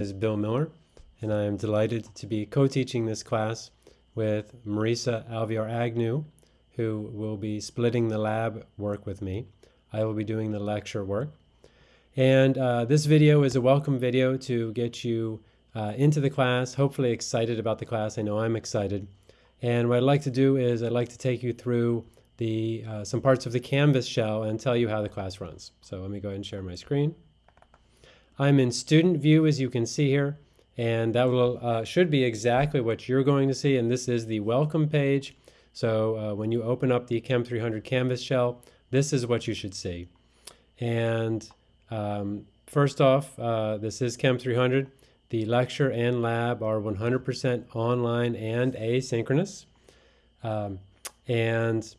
is Bill Miller, and I am delighted to be co-teaching this class with Marisa Alviar Agnew, who will be splitting the lab work with me. I will be doing the lecture work. And uh, this video is a welcome video to get you uh, into the class, hopefully excited about the class. I know I'm excited. And what I'd like to do is I'd like to take you through the, uh, some parts of the Canvas shell and tell you how the class runs. So let me go ahead and share my screen. I'm in student view as you can see here and that will uh, should be exactly what you're going to see and this is the welcome page. So uh, when you open up the Chem 300 Canvas shell this is what you should see. And um, first off uh, this is Chem 300 the lecture and lab are 100% online and asynchronous. Um, and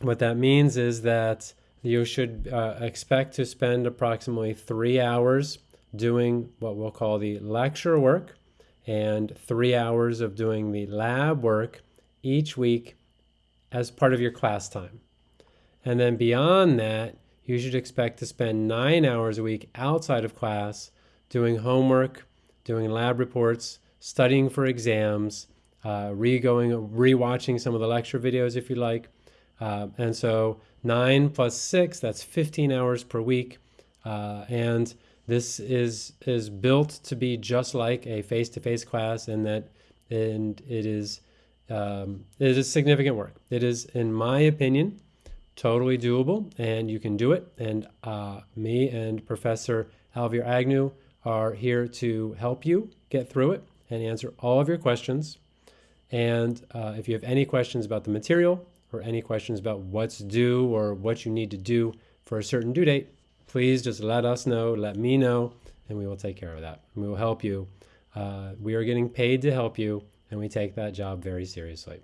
what that means is that you should uh, expect to spend approximately three hours doing what we'll call the lecture work and three hours of doing the lab work each week as part of your class time. And then beyond that, you should expect to spend nine hours a week outside of class doing homework, doing lab reports, studying for exams, uh, re-going, re-watching some of the lecture videos if you like. Uh, and so 9 plus 6, that's 15 hours per week. Uh, and this is, is built to be just like a face-to-face -face class in that and it is, um, it is significant work. It is, in my opinion, totally doable and you can do it. And uh, me and Professor Alviar Agnew are here to help you get through it and answer all of your questions. And uh, if you have any questions about the material, or any questions about what's due or what you need to do for a certain due date, please just let us know, let me know, and we will take care of that. We will help you. Uh, we are getting paid to help you, and we take that job very seriously.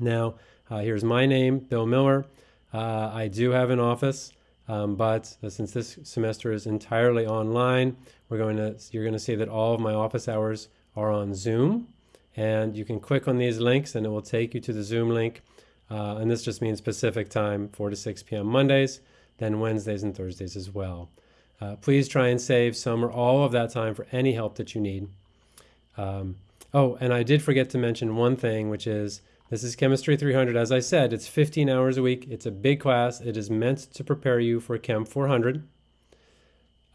Now, uh, here's my name, Bill Miller. Uh, I do have an office, um, but since this semester is entirely online, we're going to you're going to see that all of my office hours are on Zoom, and you can click on these links, and it will take you to the Zoom link uh, and this just means Pacific time, 4 to 6 p.m. Mondays, then Wednesdays and Thursdays as well. Uh, please try and save some or all of that time for any help that you need. Um, oh, and I did forget to mention one thing, which is this is Chemistry 300. As I said, it's 15 hours a week. It's a big class. It is meant to prepare you for Chem 400.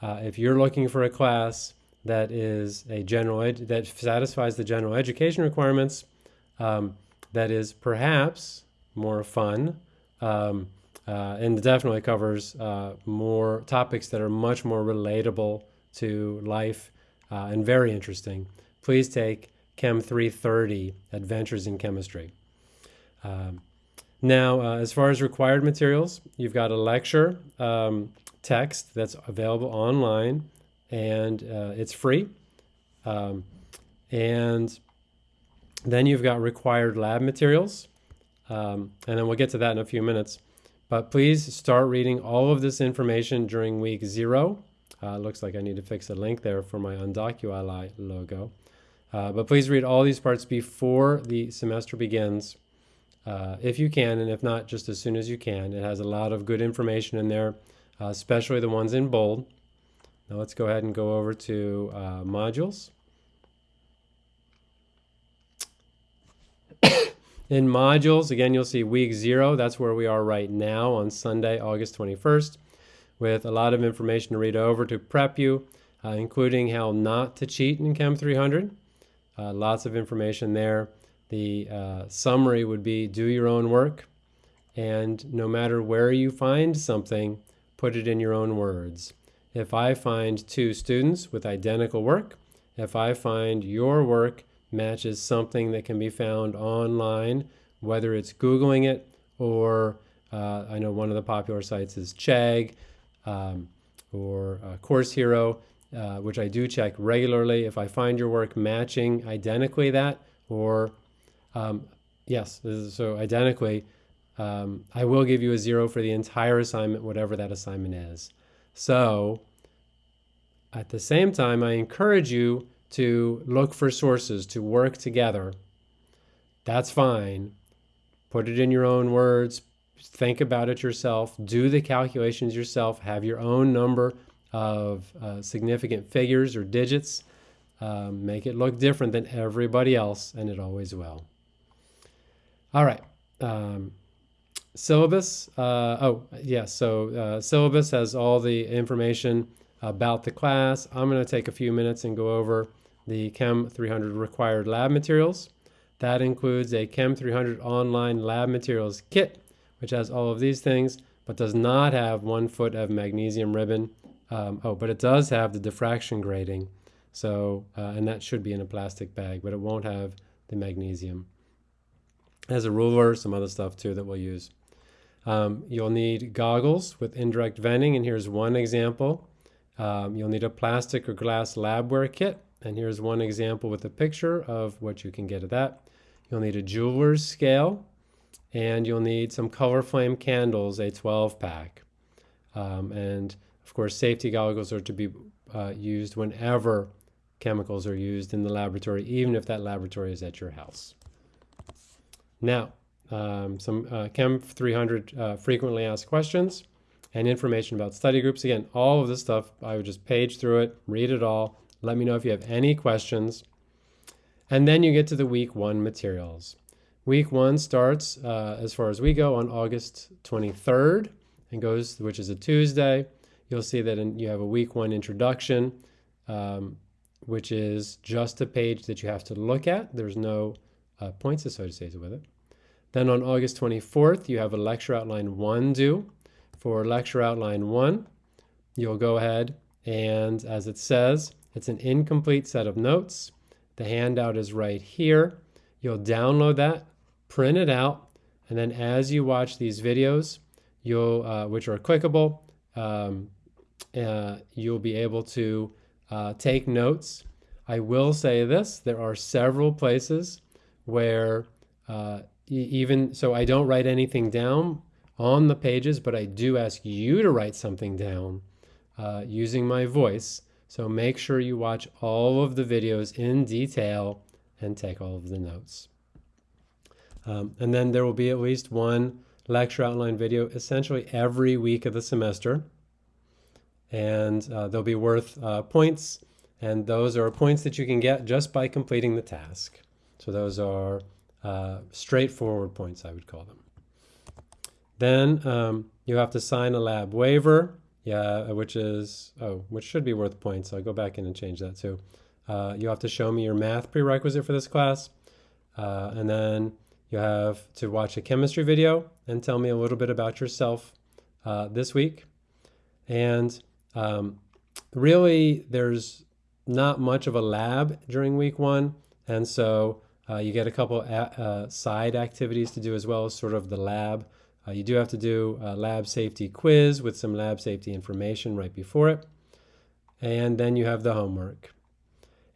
Uh, if you're looking for a class that is a general that satisfies the general education requirements, um, that is perhaps more fun, um, uh, and definitely covers uh, more topics that are much more relatable to life uh, and very interesting. Please take Chem 330, Adventures in Chemistry. Um, now, uh, as far as required materials, you've got a lecture um, text that's available online, and uh, it's free. Um, and then you've got required lab materials. Um, and then we'll get to that in a few minutes. But please start reading all of this information during week zero. Uh, looks like I need to fix a link there for my UndocuAlly logo. Uh, but please read all these parts before the semester begins, uh, if you can, and if not, just as soon as you can. It has a lot of good information in there, uh, especially the ones in bold. Now let's go ahead and go over to uh, modules. In modules, again, you'll see week zero. That's where we are right now on Sunday, August 21st, with a lot of information to read over to prep you, uh, including how not to cheat in Chem 300. Uh, lots of information there. The uh, summary would be do your own work, and no matter where you find something, put it in your own words. If I find two students with identical work, if I find your work matches something that can be found online, whether it's Googling it or uh, I know one of the popular sites is Chegg um, or uh, Course Hero, uh, which I do check regularly. If I find your work matching identically that, or um, yes, so identically, um, I will give you a zero for the entire assignment, whatever that assignment is. So at the same time, I encourage you to look for sources, to work together, that's fine. Put it in your own words, think about it yourself, do the calculations yourself, have your own number of uh, significant figures or digits. Um, make it look different than everybody else, and it always will. All right. Um, syllabus. Uh, oh, yes. Yeah, so uh, syllabus has all the information about the class. I'm going to take a few minutes and go over the Chem 300 required lab materials. That includes a Chem 300 online lab materials kit, which has all of these things, but does not have one foot of magnesium ribbon. Um, oh, but it does have the diffraction grating. So, uh, and that should be in a plastic bag, but it won't have the magnesium. It has a ruler, some other stuff too that we'll use. Um, you'll need goggles with indirect venting, and here's one example. Um, you'll need a plastic or glass labware kit, and here's one example with a picture of what you can get at that. You'll need a jeweler's scale, and you'll need some color flame candles, a 12 pack. Um, and of course, safety goggles are to be uh, used whenever chemicals are used in the laboratory, even if that laboratory is at your house. Now, um, some uh, Chem 300 uh, frequently asked questions and information about study groups. Again, all of this stuff, I would just page through it, read it all. Let me know if you have any questions. And then you get to the week one materials. Week one starts, uh, as far as we go, on August 23rd and goes, which is a Tuesday. You'll see that in, you have a week one introduction, um, which is just a page that you have to look at. There's no uh, points associated with it. Then on August 24th, you have a lecture outline one due. For lecture outline one, you'll go ahead and as it says, it's an incomplete set of notes. The handout is right here. You'll download that, print it out, and then as you watch these videos, you'll, uh, which are clickable, um, uh, you'll be able to uh, take notes. I will say this, there are several places where uh, even, so I don't write anything down on the pages, but I do ask you to write something down uh, using my voice. So make sure you watch all of the videos in detail and take all of the notes. Um, and then there will be at least one lecture outline video essentially every week of the semester. And uh, they'll be worth uh, points. And those are points that you can get just by completing the task. So those are uh, straightforward points, I would call them. Then um, you have to sign a lab waiver, yeah, which is, oh, which should be worth points. I'll go back in and change that too. Uh, you have to show me your math prerequisite for this class. Uh, and then you have to watch a chemistry video and tell me a little bit about yourself uh, this week. And um, really, there's not much of a lab during week one. And so uh, you get a couple uh, side activities to do as well as sort of the lab. Uh, you do have to do a lab safety quiz with some lab safety information right before it. And then you have the homework.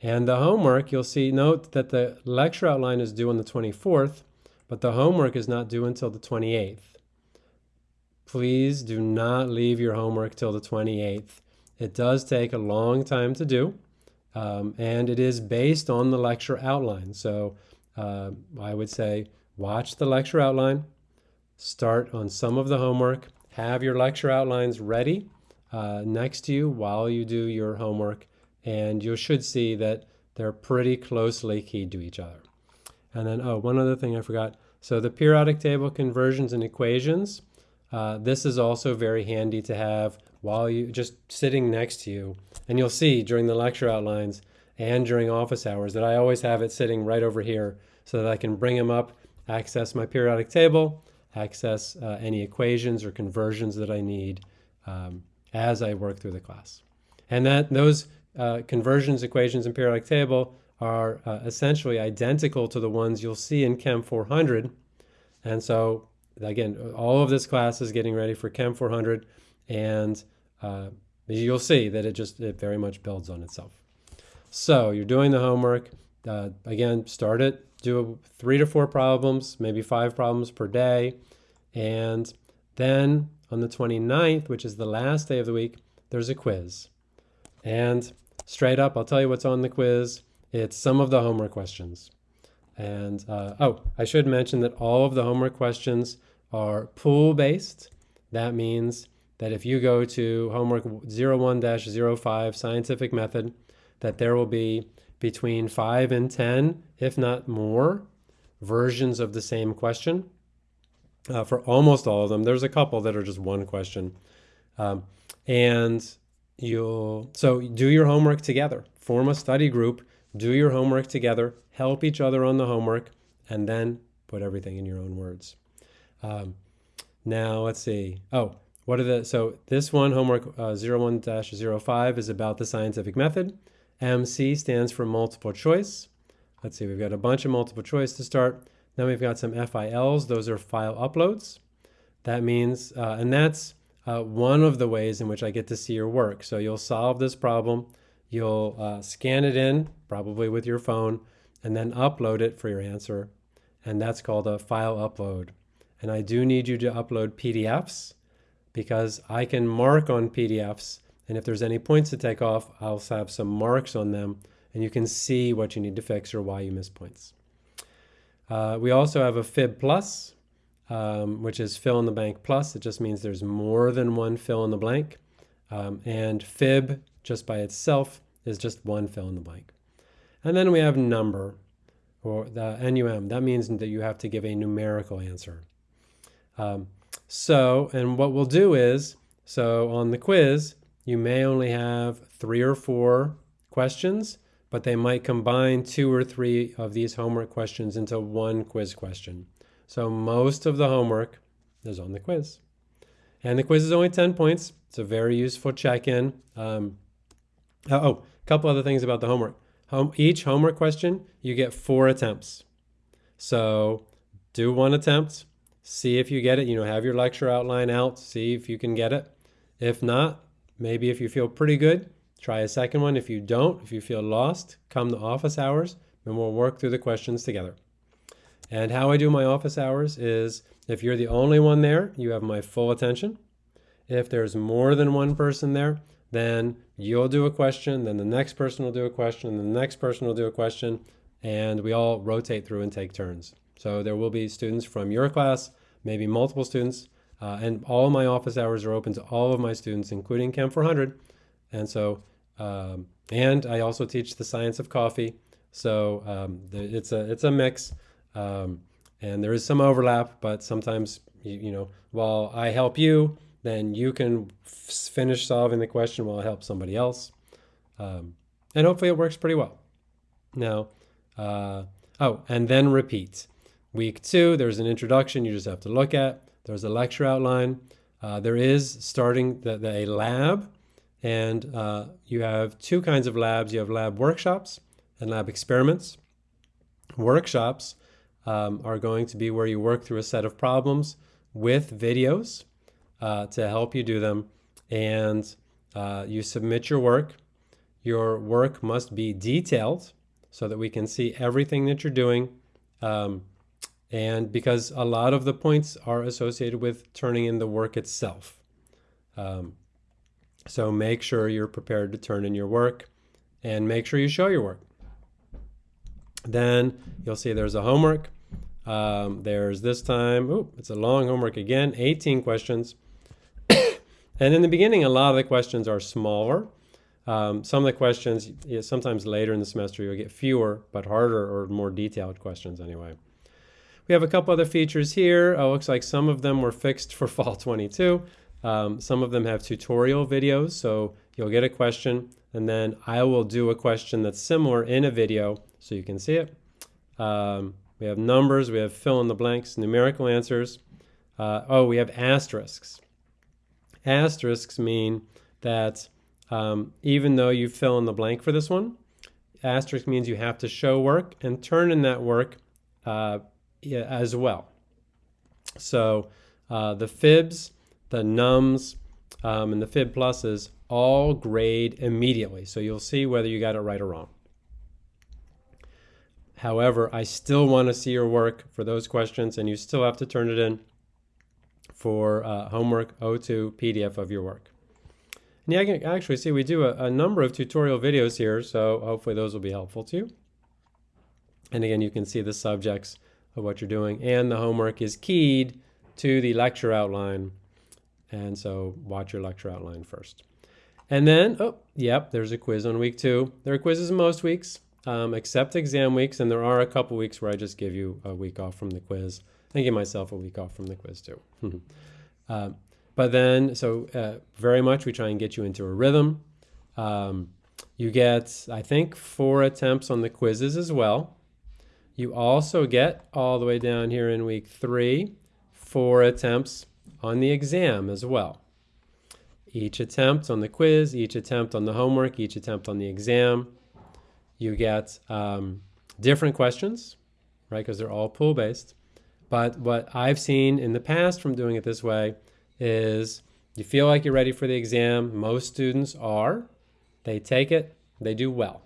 And the homework, you'll see, note that the lecture outline is due on the 24th, but the homework is not due until the 28th. Please do not leave your homework till the 28th. It does take a long time to do, um, and it is based on the lecture outline. So uh, I would say watch the lecture outline, start on some of the homework, have your lecture outlines ready uh, next to you while you do your homework, and you should see that they're pretty closely keyed to each other. And then, oh, one other thing I forgot. So the periodic table conversions and equations, uh, this is also very handy to have while you just sitting next to you. And you'll see during the lecture outlines and during office hours that I always have it sitting right over here so that I can bring them up, access my periodic table, access uh, any equations or conversions that I need um, as I work through the class. And that those uh, conversions, equations, and periodic table are uh, essentially identical to the ones you'll see in Chem 400. And so again, all of this class is getting ready for Chem 400 and uh, you'll see that it just it very much builds on itself. So you're doing the homework. Uh, again, start it. Do three to four problems, maybe five problems per day. And then on the 29th, which is the last day of the week, there's a quiz. And straight up, I'll tell you what's on the quiz. It's some of the homework questions. And uh, oh, I should mention that all of the homework questions are pool based. That means that if you go to homework 01-05 scientific method, that there will be between 5 and 10, if not more, versions of the same question. Uh, for almost all of them, there's a couple that are just one question. Um, and you'll, so do your homework together. Form a study group, do your homework together, help each other on the homework, and then put everything in your own words. Um, now, let's see. Oh, what are the, so this one, homework uh, 01-05 is about the scientific method. MC stands for multiple choice. Let's see, we've got a bunch of multiple choice to start. Then we've got some FILs, those are file uploads. That means, uh, and that's uh, one of the ways in which I get to see your work. So you'll solve this problem, you'll uh, scan it in, probably with your phone, and then upload it for your answer. And that's called a file upload. And I do need you to upload PDFs because I can mark on PDFs. And if there's any points to take off, I'll have some marks on them and you can see what you need to fix or why you missed points. Uh, we also have a Fib Plus, um, which is fill in the blank plus. It just means there's more than one fill in the blank. Um, and Fib, just by itself, is just one fill in the blank. And then we have number, or the NUM. That means that you have to give a numerical answer. Um, so, and what we'll do is, so on the quiz, you may only have three or four questions, but they might combine two or three of these homework questions into one quiz question. So most of the homework is on the quiz. And the quiz is only 10 points. It's a very useful check-in. Um, oh, a couple other things about the homework. Home, each homework question, you get four attempts. So do one attempt, see if you get it. You know, have your lecture outline out, see if you can get it. If not, maybe if you feel pretty good, try a second one. If you don't, if you feel lost, come to office hours and we'll work through the questions together. And how I do my office hours is if you're the only one there, you have my full attention. If there's more than one person there, then you'll do a question, then the next person will do a question, and the next person will do a question, and we all rotate through and take turns. So there will be students from your class, maybe multiple students, uh, and all my office hours are open to all of my students, including Chem 400. And so, um, and I also teach the science of coffee. So um, it's a it's a mix, um, and there is some overlap. But sometimes, you, you know, while I help you, then you can finish solving the question while I help somebody else, um, and hopefully it works pretty well. Now, uh, oh, and then repeat. Week two, there's an introduction you just have to look at. There's a lecture outline. Uh, there is starting the, the, a lab, and uh, you have two kinds of labs. You have lab workshops and lab experiments. Workshops um, are going to be where you work through a set of problems with videos uh, to help you do them, and uh, you submit your work. Your work must be detailed so that we can see everything that you're doing. Um, and because a lot of the points are associated with turning in the work itself. Um, so make sure you're prepared to turn in your work and make sure you show your work. Then you'll see there's a homework. Um, there's this time, oh, it's a long homework again, 18 questions. and in the beginning, a lot of the questions are smaller. Um, some of the questions, sometimes later in the semester, you'll get fewer, but harder or more detailed questions anyway. We have a couple other features here. Oh, looks like some of them were fixed for fall 22. Um, some of them have tutorial videos, so you'll get a question, and then I will do a question that's similar in a video so you can see it. Um, we have numbers, we have fill in the blanks, numerical answers. Uh, oh, we have asterisks. Asterisks mean that um, even though you fill in the blank for this one, asterisk means you have to show work and turn in that work uh, as well. So uh, the fibs, the nums, um, and the fib pluses all grade immediately. So you'll see whether you got it right or wrong. However, I still want to see your work for those questions, and you still have to turn it in for uh, homework 02 PDF of your work. And yeah, I can actually see we do a, a number of tutorial videos here, so hopefully those will be helpful to you. And again, you can see the subjects of what you're doing. And the homework is keyed to the lecture outline. And so watch your lecture outline first. And then, oh, yep, there's a quiz on week two. There are quizzes in most weeks, um, except exam weeks, and there are a couple weeks where I just give you a week off from the quiz and give myself a week off from the quiz too. uh, but then, so uh, very much we try and get you into a rhythm. Um, you get, I think, four attempts on the quizzes as well. You also get all the way down here in week three, four attempts on the exam as well. Each attempt on the quiz, each attempt on the homework, each attempt on the exam, you get um, different questions, right? Because they're all pool based. But what I've seen in the past from doing it this way is you feel like you're ready for the exam. Most students are. They take it, they do well,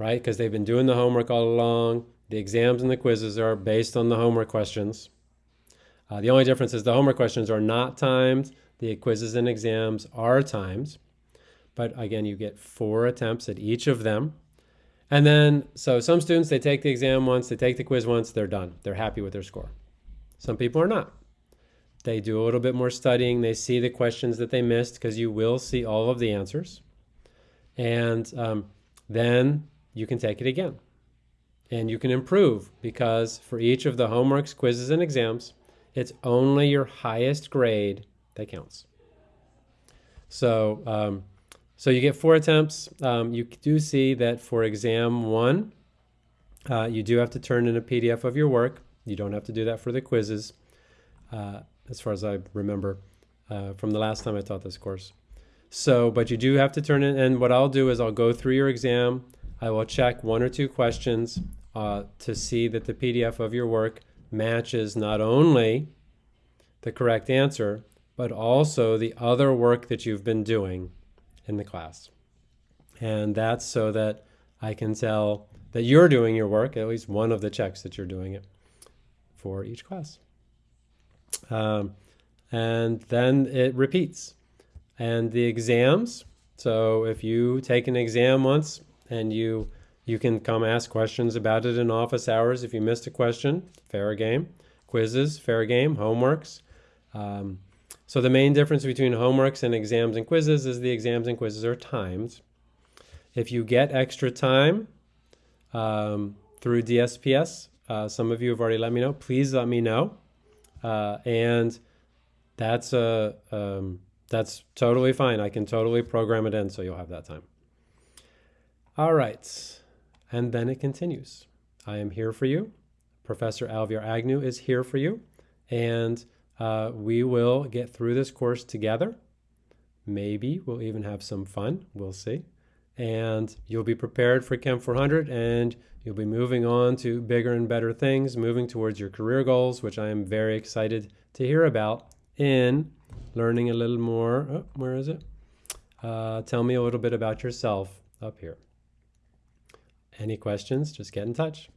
right? Because they've been doing the homework all along. The exams and the quizzes are based on the homework questions. Uh, the only difference is the homework questions are not timed. The quizzes and exams are timed. But again, you get four attempts at each of them. And then, so some students, they take the exam once, they take the quiz once, they're done. They're happy with their score. Some people are not. They do a little bit more studying. They see the questions that they missed because you will see all of the answers. And um, then you can take it again. And you can improve because for each of the homeworks, quizzes, and exams, it's only your highest grade that counts. So, um, so you get four attempts. Um, you do see that for exam one, uh, you do have to turn in a PDF of your work. You don't have to do that for the quizzes. Uh, as far as I remember uh, from the last time I taught this course. So, but you do have to turn in, and what I'll do is I'll go through your exam. I will check one or two questions uh, to see that the PDF of your work matches not only the correct answer, but also the other work that you've been doing in the class. And that's so that I can tell that you're doing your work, at least one of the checks that you're doing it for each class. Um, and then it repeats. And the exams, so if you take an exam once and you you can come ask questions about it in office hours if you missed a question, fair game. Quizzes, fair game. Homeworks. Um, so the main difference between homeworks and exams and quizzes is the exams and quizzes are timed. If you get extra time um, through DSPS, uh, some of you have already let me know, please let me know. Uh, and that's a um, that's totally fine. I can totally program it in so you'll have that time. All right, and then it continues. I am here for you. Professor Alviar Agnew is here for you, and uh, we will get through this course together. Maybe we'll even have some fun. We'll see. And you'll be prepared for Chem 400 and You'll be moving on to bigger and better things, moving towards your career goals, which I am very excited to hear about in learning a little more. Oh, where is it? Uh, tell me a little bit about yourself up here. Any questions? Just get in touch.